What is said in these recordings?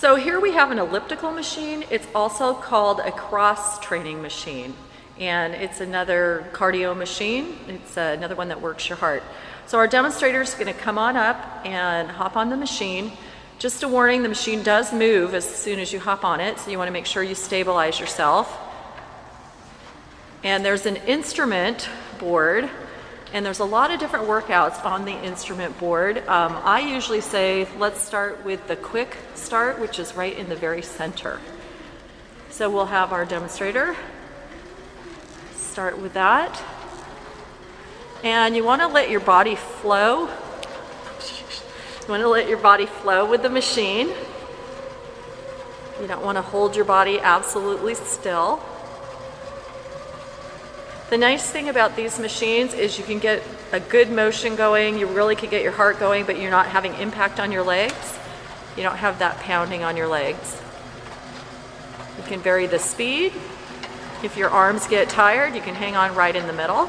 So here we have an elliptical machine. It's also called a cross training machine. And it's another cardio machine. It's uh, another one that works your heart. So our demonstrator is gonna come on up and hop on the machine. Just a warning, the machine does move as soon as you hop on it, so you wanna make sure you stabilize yourself. And there's an instrument board, and there's a lot of different workouts on the instrument board. Um, I usually say, let's start with the quick start, which is right in the very center. So we'll have our demonstrator start with that. And you want to let your body flow. You want to let your body flow with the machine. You don't want to hold your body absolutely still. The nice thing about these machines is you can get a good motion going, you really can get your heart going, but you're not having impact on your legs. You don't have that pounding on your legs. You can vary the speed. If your arms get tired, you can hang on right in the middle.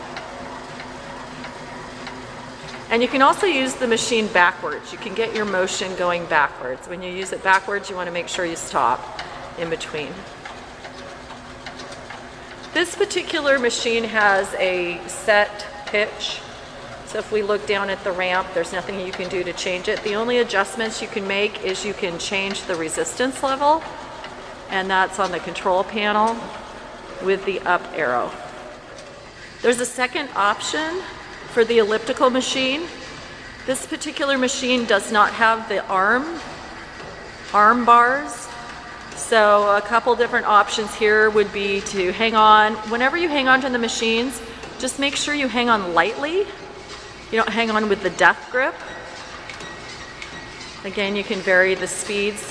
And you can also use the machine backwards. You can get your motion going backwards. When you use it backwards, you want to make sure you stop in between. This particular machine has a set pitch. So if we look down at the ramp, there's nothing you can do to change it. The only adjustments you can make is you can change the resistance level, and that's on the control panel with the up arrow. There's a second option for the elliptical machine. This particular machine does not have the arm, arm bars. So a couple different options here would be to hang on. Whenever you hang on to the machines, just make sure you hang on lightly. You don't hang on with the death grip. Again, you can vary the speeds.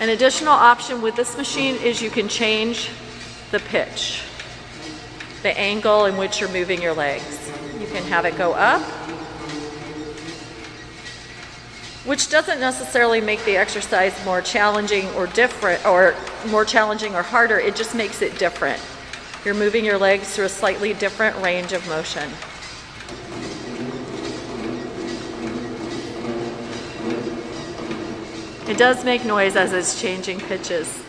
An additional option with this machine is you can change the pitch the angle in which you're moving your legs. You can have it go up, which doesn't necessarily make the exercise more challenging or different, or more challenging or harder, it just makes it different. You're moving your legs through a slightly different range of motion. It does make noise as it's changing pitches.